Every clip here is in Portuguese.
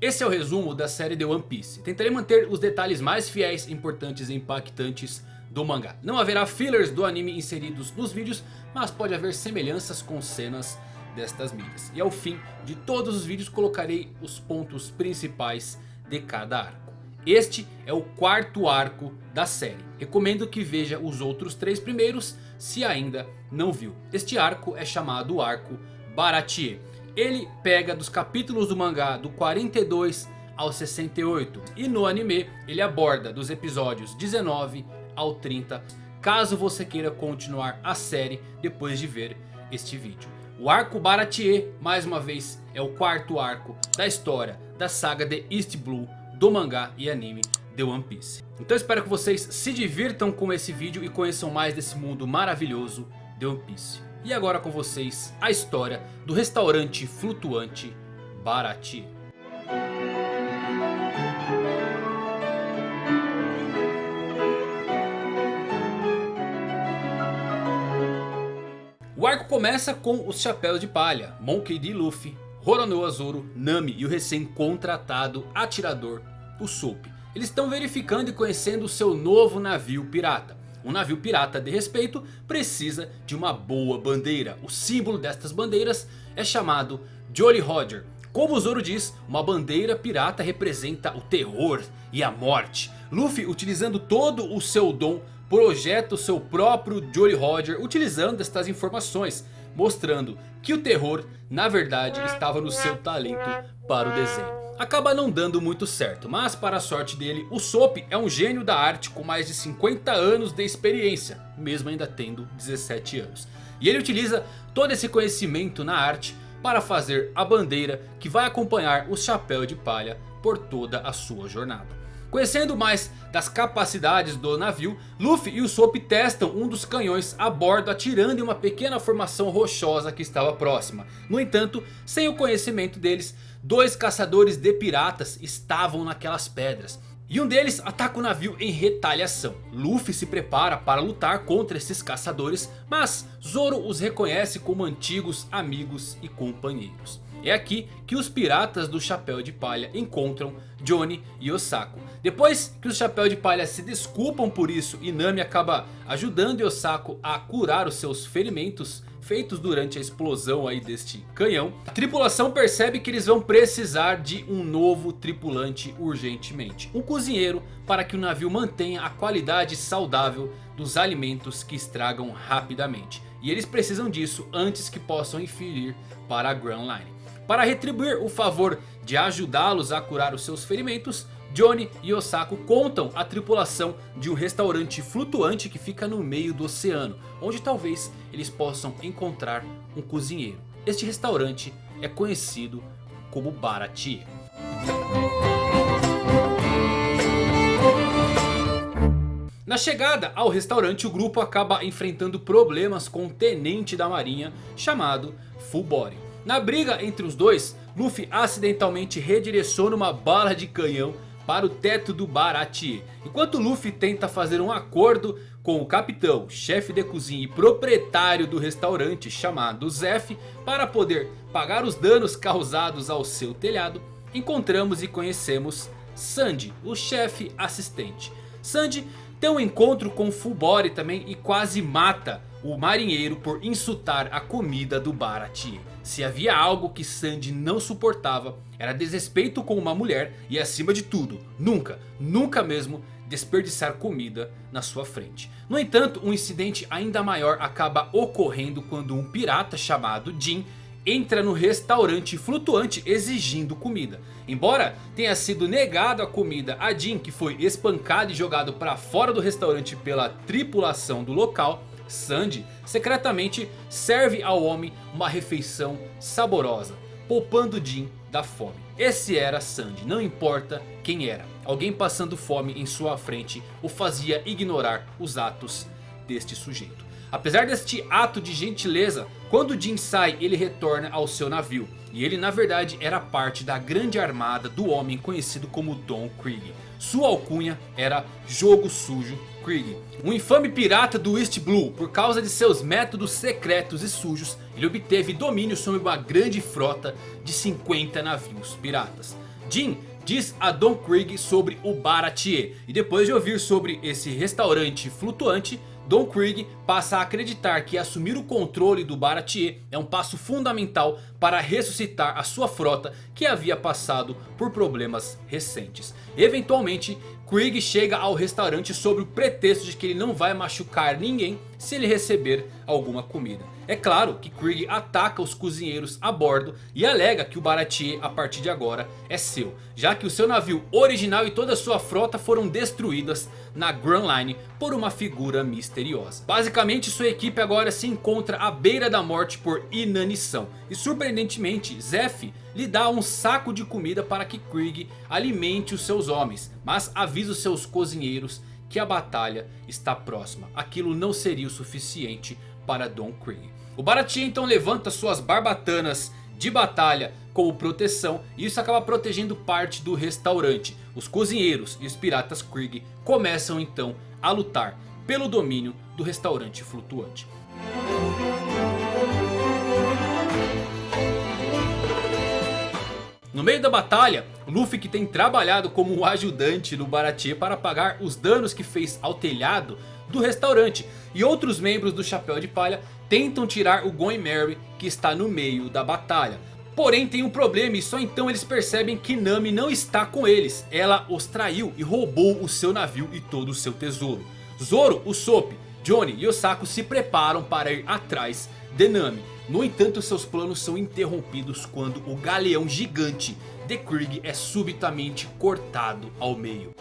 esse é o resumo da série The One Piece. Tentarei manter os detalhes mais fiéis, importantes e impactantes do mangá. Não haverá fillers do anime inseridos nos vídeos, mas pode haver semelhanças com cenas destas mídias. E ao fim de todos os vídeos colocarei os pontos principais de cada arco. Este é o quarto arco da série. Recomendo que veja os outros três primeiros se ainda não viu. Este arco é chamado Arco Baratie. Ele pega dos capítulos do mangá do 42 ao 68. E no anime ele aborda dos episódios 19 ao 30. Caso você queira continuar a série depois de ver este vídeo. O arco Baratie, mais uma vez, é o quarto arco da história da saga de East Blue do mangá e anime The One Piece. Então espero que vocês se divirtam com esse vídeo e conheçam mais desse mundo maravilhoso The One Piece. E agora com vocês a história do restaurante flutuante Baratie. O arco começa com os chapéus de palha, Monkey D. Luffy, Roronoa Zoro, Nami e o recém-contratado atirador, o. Eles estão verificando e conhecendo o seu novo navio pirata. Um navio pirata de respeito precisa de uma boa bandeira. O símbolo destas bandeiras é chamado Jolly Roger. Como o Zoro diz, uma bandeira pirata representa o terror e a morte. Luffy utilizando todo o seu dom projeta o seu próprio Jolly Roger utilizando estas informações. Mostrando que o terror na verdade estava no seu talento para o desenho. Acaba não dando muito certo, mas para a sorte dele, o Soap é um gênio da arte com mais de 50 anos de experiência, mesmo ainda tendo 17 anos. E ele utiliza todo esse conhecimento na arte para fazer a bandeira que vai acompanhar o chapéu de palha por toda a sua jornada. Conhecendo mais das capacidades do navio, Luffy e o Soap testam um dos canhões a bordo atirando em uma pequena formação rochosa que estava próxima. No entanto, sem o conhecimento deles, dois caçadores de piratas estavam naquelas pedras. E um deles ataca o navio em retaliação. Luffy se prepara para lutar contra esses caçadores, mas Zoro os reconhece como antigos amigos e companheiros. É aqui que os piratas do Chapéu de Palha encontram Johnny e Osako. Depois que os Chapéu de Palha se desculpam por isso e Nami acaba ajudando Osako a curar os seus ferimentos feitos durante a explosão aí deste canhão. A tripulação percebe que eles vão precisar de um novo tripulante urgentemente. Um cozinheiro para que o navio mantenha a qualidade saudável dos alimentos que estragam rapidamente. E eles precisam disso antes que possam inferir para a Grand Line. Para retribuir o favor de ajudá-los a curar os seus ferimentos, Johnny e Osako contam a tripulação de um restaurante flutuante que fica no meio do oceano. Onde talvez eles possam encontrar um cozinheiro. Este restaurante é conhecido como Baratie. Na chegada ao restaurante o grupo acaba enfrentando problemas com um tenente da marinha chamado Full Body. Na briga entre os dois, Luffy acidentalmente redireciona uma bala de canhão para o teto do Baratie. Enquanto Luffy tenta fazer um acordo com o capitão, chefe de cozinha e proprietário do restaurante chamado Zef para poder pagar os danos causados ao seu telhado, encontramos e conhecemos Sandy, o chefe assistente. Sandy tem um encontro com Fulbori também e quase mata o marinheiro por insultar a comida do Baratie. Se havia algo que Sandy não suportava, era desrespeito com uma mulher e acima de tudo, nunca, nunca mesmo desperdiçar comida na sua frente. No entanto, um incidente ainda maior acaba ocorrendo quando um pirata chamado Jin entra no restaurante flutuante exigindo comida. Embora tenha sido negado a comida a Jin que foi espancado e jogado para fora do restaurante pela tripulação do local... Sandy secretamente serve ao homem uma refeição saborosa, poupando Jin da fome. Esse era Sandy, não importa quem era. Alguém passando fome em sua frente o fazia ignorar os atos deste sujeito. Apesar deste ato de gentileza, quando Jin sai ele retorna ao seu navio. E ele na verdade era parte da grande armada do homem conhecido como Don Krieg. Sua alcunha era Jogo Sujo Krieg. Um infame pirata do East Blue. Por causa de seus métodos secretos e sujos. Ele obteve domínio sobre uma grande frota de 50 navios piratas. Jin diz a Don Krieg sobre o Baratier. E depois de ouvir sobre esse restaurante flutuante, Don Krieg passa a acreditar que assumir o controle do Baratier é um passo fundamental para ressuscitar a sua frota que havia passado por problemas recentes. Eventualmente, Krieg chega ao restaurante sob o pretexto de que ele não vai machucar ninguém se ele receber alguma comida. É claro que Krieg ataca os cozinheiros a bordo e alega que o Baratier a partir de agora é seu. Já que o seu navio original e toda a sua frota foram destruídas na Grand Line por uma figura misteriosa. Basicamente sua equipe agora se encontra à beira da morte por inanição. E surpreendentemente Zeph lhe dá um saco de comida para que Krieg alimente os seus homens. Mas avisa os seus cozinheiros que a batalha está próxima. Aquilo não seria o suficiente para Don Krieg. O Baratie então levanta suas barbatanas de batalha como proteção. E isso acaba protegendo parte do restaurante. Os cozinheiros e os piratas Krieg começam então a lutar pelo domínio do restaurante flutuante. No meio da batalha, Luffy que tem trabalhado como ajudante no Baratie para pagar os danos que fez ao telhado do restaurante. E outros membros do Chapéu de Palha tentam tirar o Going Merry que está no meio da batalha. Porém tem um problema e só então eles percebem que Nami não está com eles. Ela os traiu e roubou o seu navio e todo o seu tesouro. Zoro, Usopp, Johnny e Osako se preparam para ir atrás de Nami. No entanto seus planos são interrompidos quando o galeão gigante de Krieg é subitamente cortado ao meio.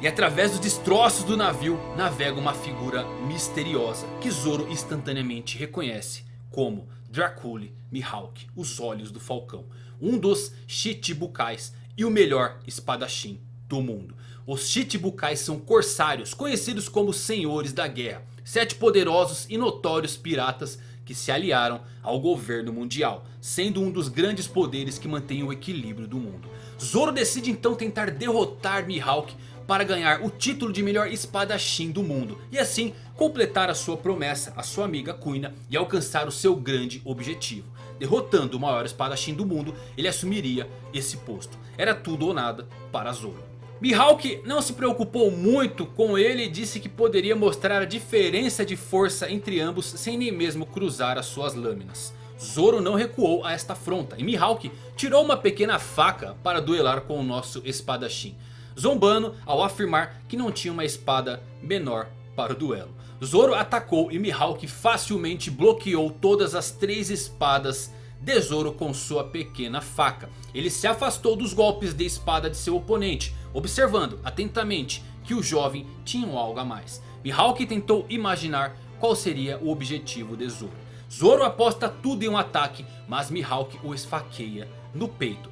E através dos destroços do navio navega uma figura misteriosa que Zoro instantaneamente reconhece como Dracule Mihawk, os olhos do falcão. Um dos Chichibukais e o melhor espadachim do mundo. Os Chichibukais são corsários conhecidos como senhores da guerra. Sete poderosos e notórios piratas que se aliaram ao governo mundial. Sendo um dos grandes poderes que mantém o equilíbrio do mundo. Zoro decide então tentar derrotar Mihawk para ganhar o título de melhor espadachim do mundo. E assim completar a sua promessa à sua amiga Kuina e alcançar o seu grande objetivo. Derrotando o maior espadachim do mundo, ele assumiria esse posto. Era tudo ou nada para Zoro. Mihawk não se preocupou muito com ele e disse que poderia mostrar a diferença de força entre ambos sem nem mesmo cruzar as suas lâminas. Zoro não recuou a esta afronta e Mihawk tirou uma pequena faca para duelar com o nosso espadachim zombando ao afirmar que não tinha uma espada menor para o duelo. Zoro atacou e Mihawk facilmente bloqueou todas as três espadas de Zoro com sua pequena faca. Ele se afastou dos golpes de espada de seu oponente, observando atentamente que o jovem tinha algo a mais. Mihawk tentou imaginar qual seria o objetivo de Zoro. Zoro aposta tudo em um ataque, mas Mihawk o esfaqueia no peito.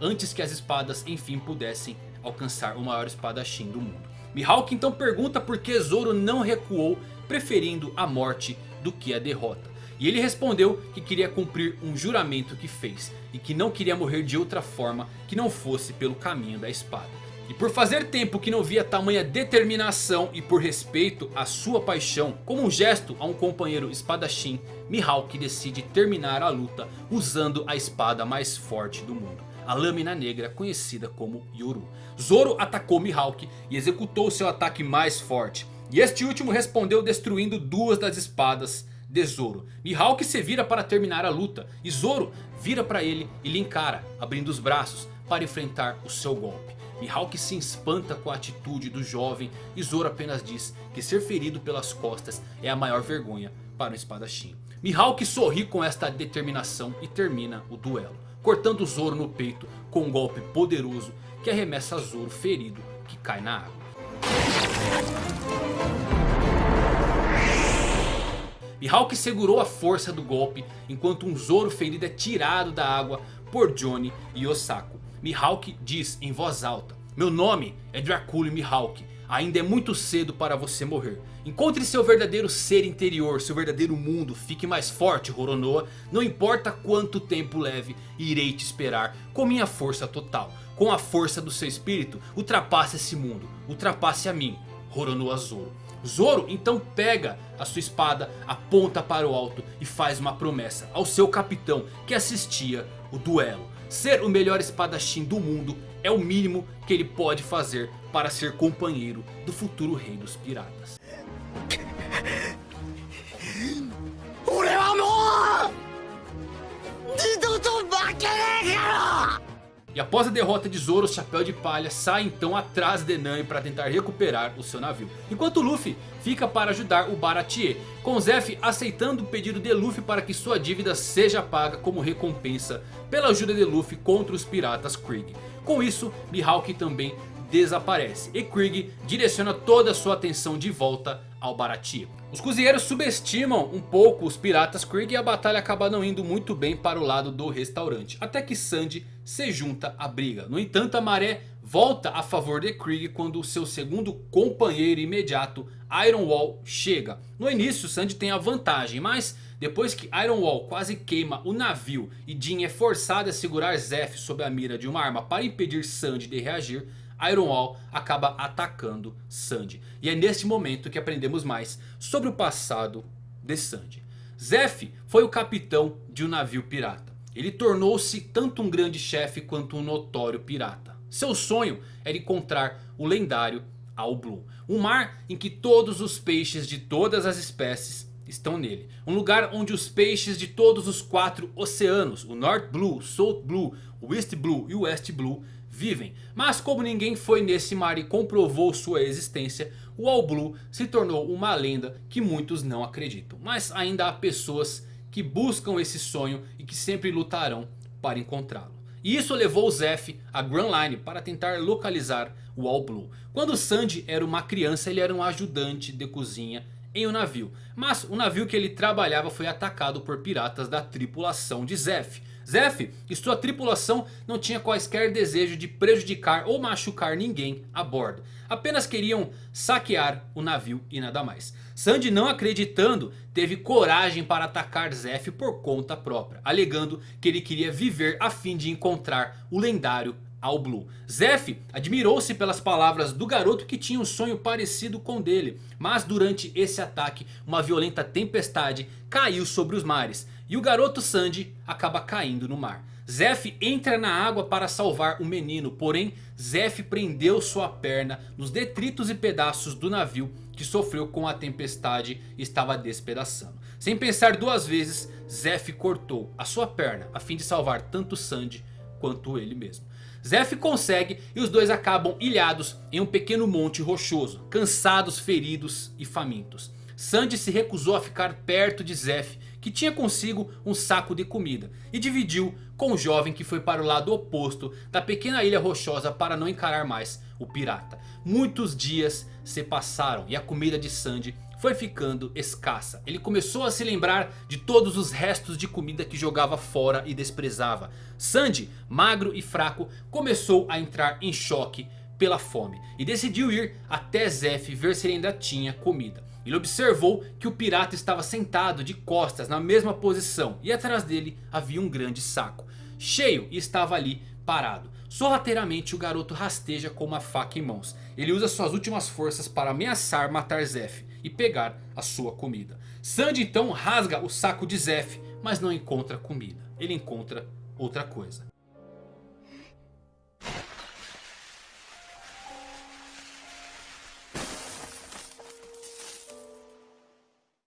antes que as espadas enfim pudessem alcançar o maior espadachim do mundo. Mihawk então pergunta por que Zoro não recuou preferindo a morte do que a derrota. E ele respondeu que queria cumprir um juramento que fez. E que não queria morrer de outra forma que não fosse pelo caminho da espada. E por fazer tempo que não via tamanha determinação e por respeito à sua paixão. Como um gesto a um companheiro espadachim. Mihawk decide terminar a luta usando a espada mais forte do mundo a lâmina negra conhecida como Yoru. Zoro atacou Mihawk e executou seu ataque mais forte. E este último respondeu destruindo duas das espadas de Zoro. Mihawk se vira para terminar a luta e Zoro vira para ele e lhe encara, abrindo os braços para enfrentar o seu golpe. Mihawk se espanta com a atitude do jovem e Zoro apenas diz que ser ferido pelas costas é a maior vergonha para um espadachim. Mihawk sorri com esta determinação e termina o duelo cortando Zoro no peito com um golpe poderoso que arremessa Zoro ferido que cai na água. Mihawk segurou a força do golpe enquanto um Zoro ferido é tirado da água por Johnny e Osako. Mihawk diz em voz alta, meu nome é Dracula Mihawk, Ainda é muito cedo para você morrer. Encontre seu verdadeiro ser interior, seu verdadeiro mundo. Fique mais forte, Roronoa. Não importa quanto tempo leve, irei te esperar com minha força total. Com a força do seu espírito, ultrapasse esse mundo. Ultrapasse a mim, Roronoa Zoro. Zoro então pega a sua espada, aponta para o alto e faz uma promessa ao seu capitão que assistia o duelo. Ser o melhor espadachim do mundo é o mínimo que ele pode fazer para ser companheiro do futuro rei dos piratas. E após a derrota de Zoro, o Chapéu de Palha sai então atrás de Nami para tentar recuperar o seu navio. Enquanto Luffy fica para ajudar o Baratie, com Zeff aceitando o pedido de Luffy para que sua dívida seja paga como recompensa pela ajuda de Luffy contra os piratas Krieg. Com isso, Mihawk também desaparece e Krieg direciona toda a sua atenção de volta ao Baratie. Os cozinheiros subestimam um pouco os piratas Krieg e a batalha acaba não indo muito bem para o lado do restaurante. Até que Sandy se junta à briga. No entanto a maré volta a favor de Krieg quando o seu segundo companheiro imediato Iron Wall chega. No início Sandy tem a vantagem, mas depois que Iron Wall quase queima o navio e Jin é forçado a segurar Zeff sob a mira de uma arma para impedir Sandy de reagir, Ironwall acaba atacando Sandy. E é neste momento que aprendemos mais sobre o passado de Sandy. Zeff foi o capitão de um navio pirata. Ele tornou-se tanto um grande chefe quanto um notório pirata. Seu sonho era encontrar o lendário All Blue. Um mar em que todos os peixes de todas as espécies estão nele. Um lugar onde os peixes de todos os quatro oceanos, o North Blue, South Blue, East Blue e West Blue vivem. Mas como ninguém foi nesse mar e comprovou sua existência, o All Blue se tornou uma lenda que muitos não acreditam. Mas ainda há pessoas que buscam esse sonho e que sempre lutarão para encontrá-lo. E isso levou o Zeff a Grand Line para tentar localizar o All Blue. Quando Sandy era uma criança ele era um ajudante de cozinha em um navio. Mas o navio que ele trabalhava foi atacado por piratas da tripulação de Zeff. Zeff e sua tripulação não tinha quaisquer desejo de prejudicar ou machucar ninguém a bordo. Apenas queriam saquear o navio e nada mais. Sandy não acreditando teve coragem para atacar Zeff por conta própria. Alegando que ele queria viver a fim de encontrar o lendário ao Blue. Zeff admirou-se pelas palavras do garoto que tinha um sonho parecido com dele. Mas durante esse ataque uma violenta tempestade caiu sobre os mares. E o garoto Sandy acaba caindo no mar. Zeff entra na água para salvar o menino. Porém Zeff prendeu sua perna nos detritos e pedaços do navio que sofreu com a tempestade e estava despedaçando. Sem pensar duas vezes Zeff cortou a sua perna a fim de salvar tanto Sandy quanto ele mesmo. Zeff consegue e os dois acabam ilhados em um pequeno monte rochoso. Cansados, feridos e famintos. Sandy se recusou a ficar perto de Zeff que tinha consigo um saco de comida. E dividiu com o jovem que foi para o lado oposto da pequena ilha rochosa para não encarar mais o pirata. Muitos dias se passaram e a comida de Sandy foi ficando escassa. Ele começou a se lembrar de todos os restos de comida que jogava fora e desprezava. Sandy, magro e fraco, começou a entrar em choque pela fome. E decidiu ir até Zef ver se ele ainda tinha comida. Ele observou que o pirata estava sentado de costas na mesma posição. E atrás dele havia um grande saco. Cheio e estava ali parado. Sorrateiramente o garoto rasteja com uma faca em mãos. Ele usa suas últimas forças para ameaçar matar Zef e pegar a sua comida. Sandy então rasga o saco de Zef, mas não encontra comida. Ele encontra outra coisa.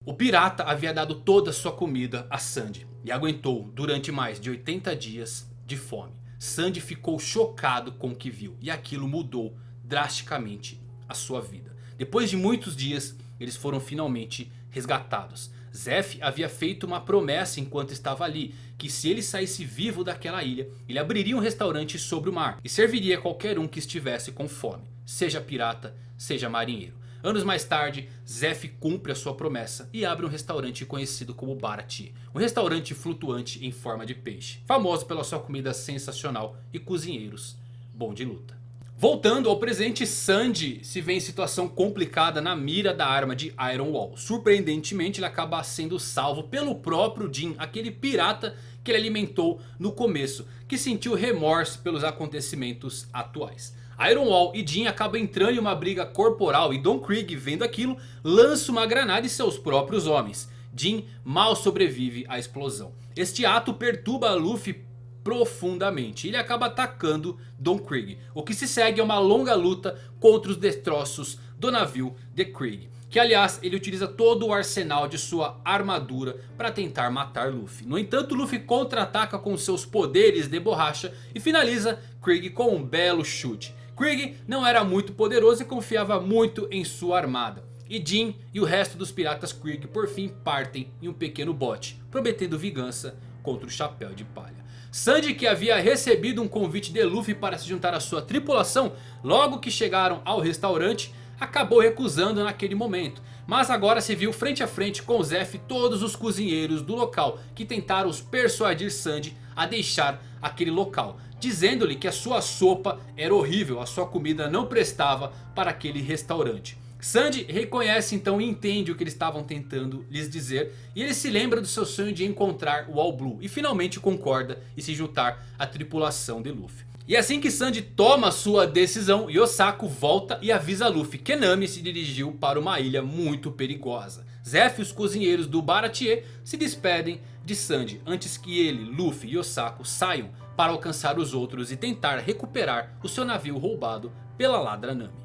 O pirata havia dado toda a sua comida a Sandy e aguentou durante mais de 80 dias de fome. Sandy ficou chocado com o que viu e aquilo mudou drasticamente a sua vida. Depois de muitos dias eles foram finalmente resgatados. Zef havia feito uma promessa enquanto estava ali. Que se ele saísse vivo daquela ilha, ele abriria um restaurante sobre o mar. E serviria qualquer um que estivesse com fome. Seja pirata, seja marinheiro. Anos mais tarde, Zef cumpre a sua promessa e abre um restaurante conhecido como Barati. Um restaurante flutuante em forma de peixe. Famoso pela sua comida sensacional e cozinheiros bom de luta. Voltando ao presente, Sanji se vê em situação complicada na mira da arma de Iron Wall. Surpreendentemente ele acaba sendo salvo pelo próprio Jin, aquele pirata que ele alimentou no começo. Que sentiu remorso pelos acontecimentos atuais. Iron Wall e Jin acabam entrando em uma briga corporal e Don Krieg vendo aquilo lança uma granada em seus próprios homens. Jin mal sobrevive à explosão. Este ato perturba Luffy profundamente. Ele acaba atacando Don Krieg. O que se segue é uma longa luta contra os destroços do navio de Krieg. Que aliás ele utiliza todo o arsenal de sua armadura para tentar matar Luffy. No entanto Luffy contra-ataca com seus poderes de borracha e finaliza Krieg com um belo chute. Krieg não era muito poderoso e confiava muito em sua armada. E Jin e o resto dos piratas Krieg por fim partem em um pequeno bote, prometendo vingança contra o Chapéu de Palha. Sanji que havia recebido um convite de Luffy para se juntar à sua tripulação logo que chegaram ao restaurante, acabou recusando naquele momento. Mas agora se viu frente a frente com Zef e todos os cozinheiros do local que tentaram persuadir Sanji a deixar aquele local. Dizendo-lhe que a sua sopa era horrível, a sua comida não prestava para aquele restaurante. Sandy reconhece então e entende o que eles estavam tentando lhes dizer. E ele se lembra do seu sonho de encontrar o All Blue. E finalmente concorda e se juntar à tripulação de Luffy. E assim que Sandy toma sua decisão, Yosako volta e avisa Luffy que Nami se dirigiu para uma ilha muito perigosa. Zef e os cozinheiros do Baratie se despedem de Sandy antes que ele, Luffy e Yosako saiam para alcançar os outros e tentar recuperar o seu navio roubado pela ladra Nami.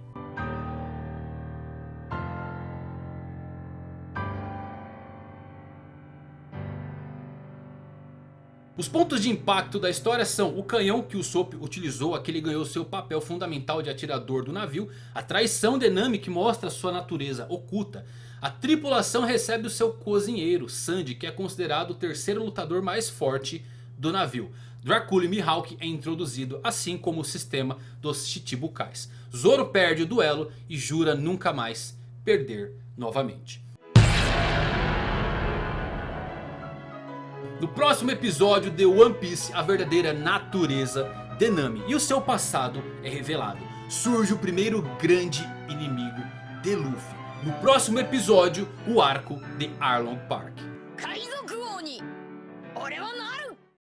Os pontos de impacto da história são o canhão que o Sop utilizou, aquele ganhou seu papel fundamental de atirador do navio. A traição de Nami que mostra sua natureza oculta. A tripulação recebe o seu cozinheiro, Sandy, que é considerado o terceiro lutador mais forte do navio. Dracula e Mihawk é introduzido, assim como o sistema dos Chichibukais. Zoro perde o duelo e jura nunca mais perder novamente. No próximo episódio de One Piece, a verdadeira natureza de Nami e o seu passado é revelado. Surge o primeiro grande inimigo de Luffy. No próximo episódio, o arco de Arlong Park.